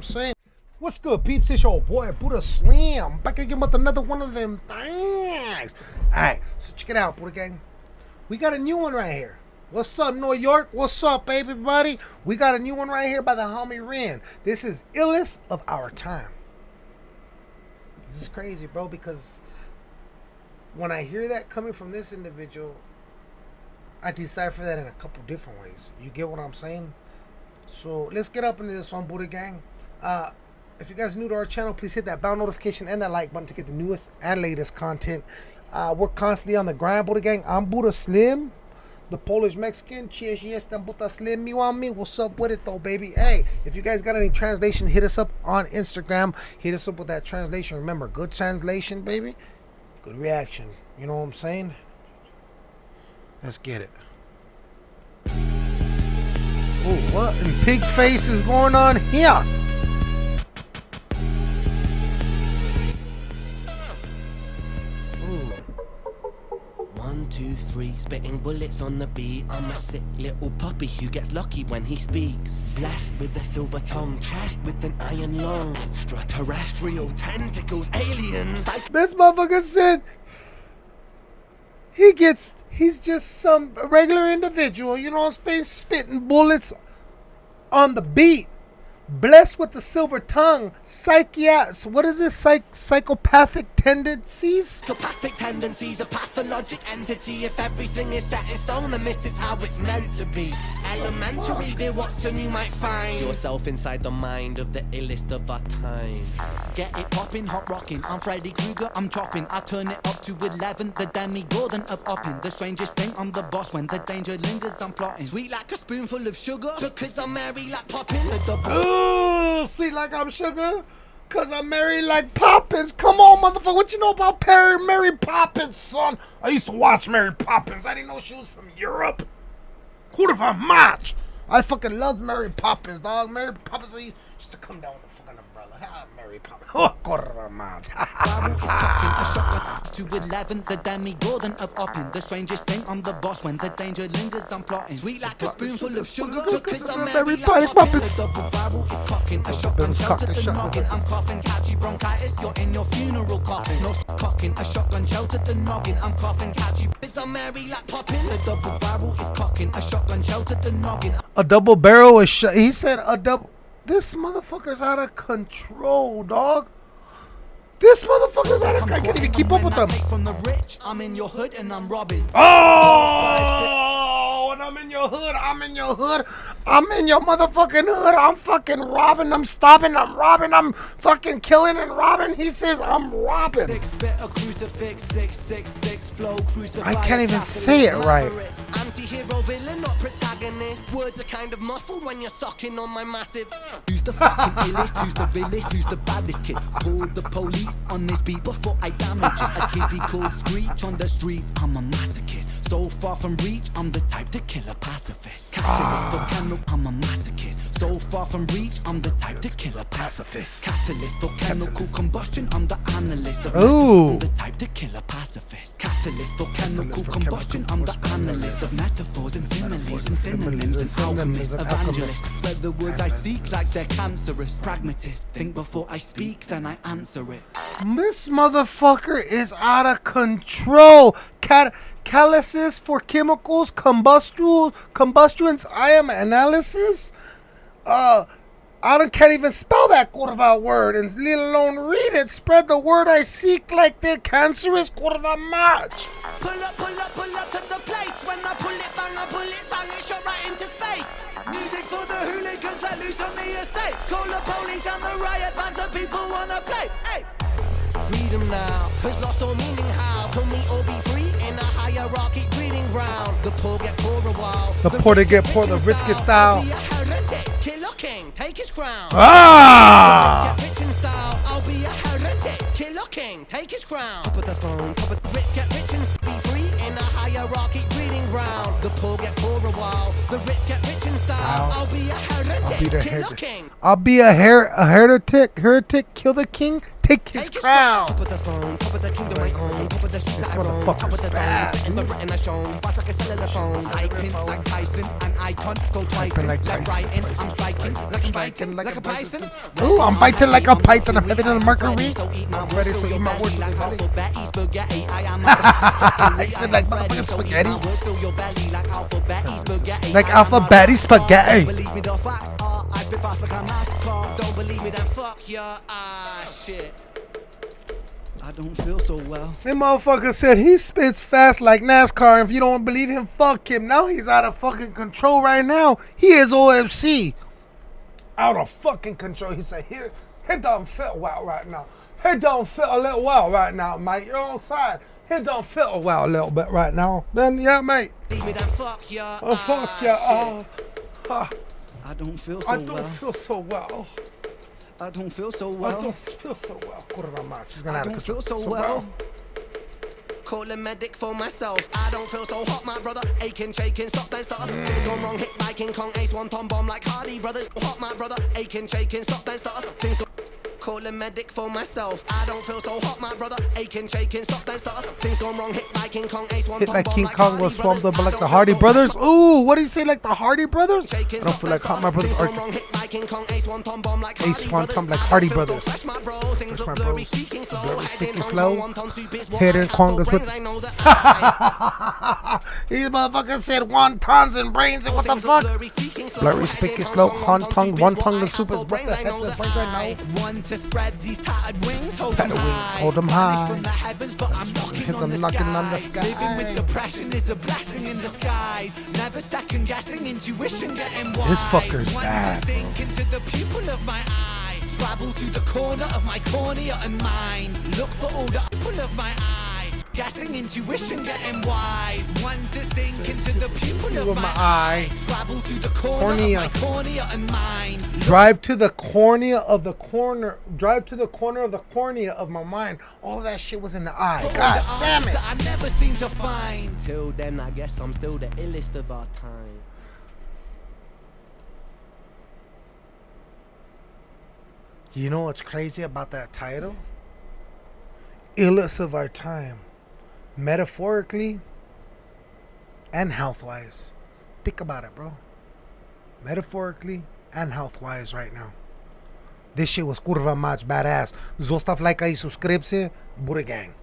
I'm saying? What's good, peeps? It's your boy Buddha Slim. Back again with another one of them things. Alright, so check it out, Buddha Gang. We got a new one right here. What's up, New York? What's up, baby buddy? We got a new one right here by the homie Ren. This is illest of our time. This is crazy, bro, because when I hear that coming from this individual, I decipher that in a couple different ways. You get what I'm saying? So let's get up into this one, Buddha Gang. Uh, if you guys are new to our channel, please hit that bell notification and that like button to get the newest and latest content. Uh, we're constantly on the grind, Buddha Gang. I'm Buddha Slim, the Polish Mexican. Cheers, yes, Buddha Slim. You want me? What's up with it, though, baby? Hey, if you guys got any translation, hit us up on Instagram. Hit us up with that translation. Remember, good translation, baby. Good reaction. You know what I'm saying? Let's get it. Oh, what in pig face is going on here? One, two, three, spitting bullets on the beat. I'm a sick little puppy who gets lucky when he speaks. Blessed with a silver tongue, chest with an iron lung. Extraterrestrial tentacles, aliens. This motherfucker said he gets he's just some regular individual, you know what I'm saying, spitting bullets on the beat. Blessed with the silver tongue, psychiat what is this? Psych psychopathic tendencies? Psychopathic tendencies, a pathologic entity. If everything is set in stone, then this is how it's meant to be. Elementary, dear Watson, you might find yourself inside the mind of the illest of our time. Get it poppin', hot rockin'. I'm Freddy Krueger, I'm chopping. I turn it up to 11, the Demogorgon of Oppin. The strangest thing, I'm the boss. When the danger lingers, I'm plotting. Sweet like a spoonful of sugar, because I'm merry like poppin'. Ooh, sweet like I'm sugar. Cause I'm married like Poppins. Come on, motherfucker. What you know about Perry Mary Poppins, son? I used to watch Mary Poppins. I didn't know she was from Europe. Who'd have match? I fucking loved Mary Poppins, dog. Mary Poppins I used to come down with a fucking umbrella. Mary Poppins. Oh, quarter match. Barrel is cocking, a to 11, the Demogorgon of Oppin. The strangest thing, I'm the boss. When the danger lingers, I'm plotting. Sweet like a spoonful of sugar, because I'm Mary merry Poppins. The double barrel is cocking, a shotgun shelter the noggin. I'm coughing, catchy bronchitis. You're in your funeral coffin. No cocking, a shotgun shelter the noggin. I'm coughing, catchy. Because I'm merry like poppin'. The double barrel is cocking, a shotgun shelter the noggin. a double barrel is shot. He said a double. This motherfucker's out of control, dog. This motherfucker's out of. I can't even keep up with them. From the rich, I'm in your hood and I'm robbing. Oh, and I'm in your hood. I'm in your hood. I'm in your motherfucking hood. I'm fucking robbing. I'm stopping. I'm robbing. I'm fucking killing and robbing. He says I'm robbing. Six a crucifix, six six six flow. I can't even say it right. Anti-hero villain, not protagonist. Words are kind of muffled when you're sucking on my massive. Who's the fucking illest? Who's the realest? Who's the baddest kid? Call the police on this beat before I damage it. A kiddie called Screech on the streets. I'm a masochist. So far from reach, I'm the type to kill a pacifist. Catalyst, volcano, ah. I'm a masochist. So far from reach, I'm the type to kill a pacifist. Catalyst, volcanical combustion, I'm the analyst of Ooh. I'm the type to kill a pacifist. Catalyst, volcanical combustion, I'm the analyst of metaphors and similes and synonyms and alchemists, evangelists. Spread the words I seek like they're cancerous. Pragmatist, think before I speak, then I answer it. This motherfucker is out of control. Cat catalysis for chemicals, combustion, combustions. I am analysis. Uh, I don't can't even spell that curva word, and let alone read it. Spread the word I seek like they're cancerous curva match. Pull up, pull up, pull up to the place. When I pull it, bang, I pull it, sang it, shot right into space. Music for the hooligans let loose on the estate. Call the police and the riot bands that people wanna play. Hey. Freedom now has lost all meaning. How can we all be free in a hierarchy breeding ground? The poor get poorer while The poor they get poor, the rich get style. King, take his crown. Ah! Get rich in style, I'll be a heretic, killer king, take his crown. Top of the phone, top of the rich, get rich and be free in a hierarchy breeding ground. The poor get poorer while the rich get rich in style. I'll- I'll be a heretic, I'll be the killer king. I'll be a her a heretic, heretic, kill the king, take his Take his crown. Top of the throne, top of the kingdom I own, top of the streets This that I roam, motherfucker's top the bad, domes, spitting the written I shown, bust like a cellular phone, typing like Tyson, an icon, go twice like like Tyson, I'm striking, like I'm biting, like like a a python. Ooh, I'm biting like a python. I'm having a I'm mercury. Freddy, so eat my I'm ready, so eat my belly words. like with your spaghetti. I am a He said like Freddy, motherfucking so eat spaghetti. my words, fill like alphabet, spaghetti. Like I am alphabet spaghetti. Believe me, the facts are I spit fast like NASCAR. Don't believe me, then fuck your ah shit. I don't feel so well. That motherfucker said he spits fast like NASCAR. And if you don't believe him, fuck him. Now he's out of fucking control right now. He is OFC. Out of fucking control. He said, he, he don't feel well right now. He don't feel a little well right now, mate. You're on side. He don't feel well a little bit right now. Then, yeah, mate. Believe me, then fuck your Oh, fuck Oh, ah, I don't feel so well. I don't well. feel so well. I don't feel so well. I don't feel so well. Kurwa mać. She's gonna I don't feel so well. Call a medic for myself. I don't feel so hot, my brother. Aching, shaking, stop, then start. Things gone wrong, hit by King Kong, Ace, one tom bomb like Hardy brothers. Hot, my brother. Aching, shaking, stop, then start. Things go- Call a medic for myself. I don't feel so hot, my brother. Aching, shaking, stop, then start. Things gone wrong, hit by King Kong, Ace, one Hit like King Kong was swamped up like the Hardy Brothers. Ooh, what do you say like the Hardy Brothers? I don't feel like start. my brothers are. gone wrong, hit by King Kong, Ace, one tom bomb like Ace, Hardy one brothers. tom like Hardy brothers. my bro. Things look blurry, bros. Blurry, speaking slow. Kong, one ton what Hidden I have Kong for is what- brains. I know that I These motherfuckers said wontons and brains and what the fuck? Blurry, speaking slow. One tongue, one tongue, the soup what the heck the brains want to spread these tattered wings, hold them high. hold 'em Vanish high. I'm knocking on the sky. Living with depression is a blessing in disguise. Never second guessing, intuition getting wise. This fucker's bad. Travel to the corner of my cornea and mind. Look for all the apple of my eye. Guessing intuition getting wise. Want to sink into the pupil of my my eye. eye. Travel to the Cornea. of my cornea and mind. Drive to the cornea of the corner. Drive to the corner of the cornea of my mind. All of that shit was in the eye. For God the damn it. I never seem to find. Till then, I guess I'm still the illest of our time. You know what's crazy about that title? Illus of our time. Metaphorically and health wise. Think about it, bro. Metaphorically and health wise right now. This shit was kurva much badass. Zostav like i subscribe Buddha gang.